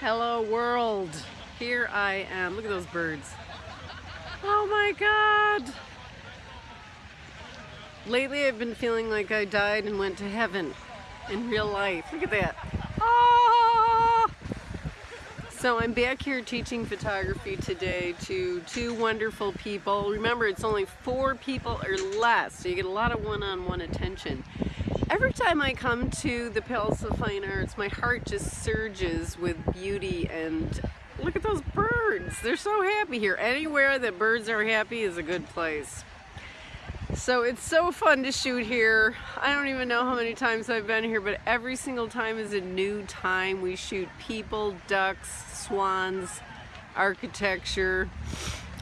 Hello world. Here I am. Look at those birds. Oh my god. Lately I've been feeling like I died and went to heaven in real life. Look at that. Ah! So I'm back here teaching photography today to two wonderful people. Remember, it's only four people or less, so you get a lot of one-on-one -on -one attention. Every time I come to the Palace of Fine Arts, my heart just surges with beauty and look at those birds. They're so happy here. Anywhere that birds are happy is a good place. So it's so fun to shoot here. I don't even know how many times I've been here, but every single time is a new time. We shoot people, ducks, swans, architecture,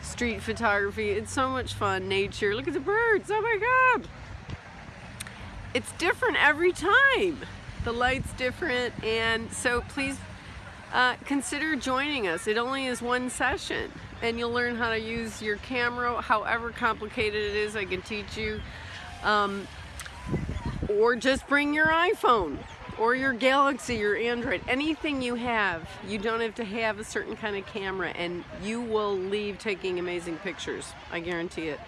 street photography. It's so much fun. Nature. Look at the birds. Oh my God it's different every time. The light's different and so please uh, consider joining us. It only is one session and you'll learn how to use your camera however complicated it is I can teach you. Um, or just bring your iPhone or your Galaxy, your Android, anything you have. You don't have to have a certain kind of camera and you will leave taking amazing pictures. I guarantee it.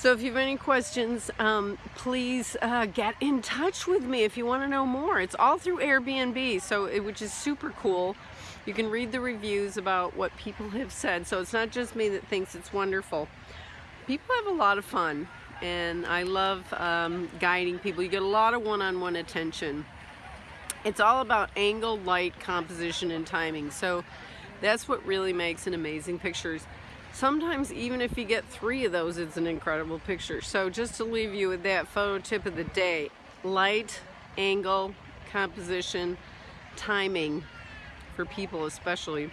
So if you have any questions, um, please uh, get in touch with me if you want to know more. It's all through Airbnb, so it, which is super cool. You can read the reviews about what people have said. So it's not just me that thinks it's wonderful. People have a lot of fun, and I love um, guiding people. You get a lot of one-on-one -on -one attention. It's all about angle, light, composition, and timing. So that's what really makes an amazing pictures. Sometimes even if you get three of those, it's an incredible picture. So just to leave you with that photo tip of the day, light, angle, composition, timing, for people especially,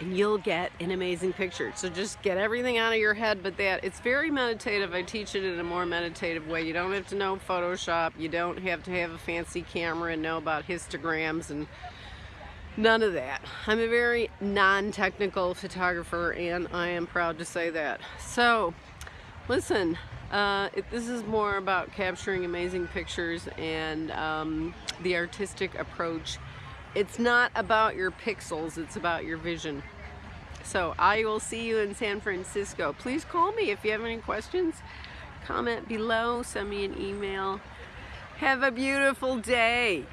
and you'll get an amazing picture. So just get everything out of your head but that. It's very meditative. I teach it in a more meditative way. You don't have to know Photoshop. You don't have to have a fancy camera and know about histograms and None of that. I'm a very non-technical photographer and I am proud to say that. So, listen, uh, it, this is more about capturing amazing pictures and um, the artistic approach. It's not about your pixels, it's about your vision. So I will see you in San Francisco. Please call me if you have any questions. Comment below, send me an email. Have a beautiful day.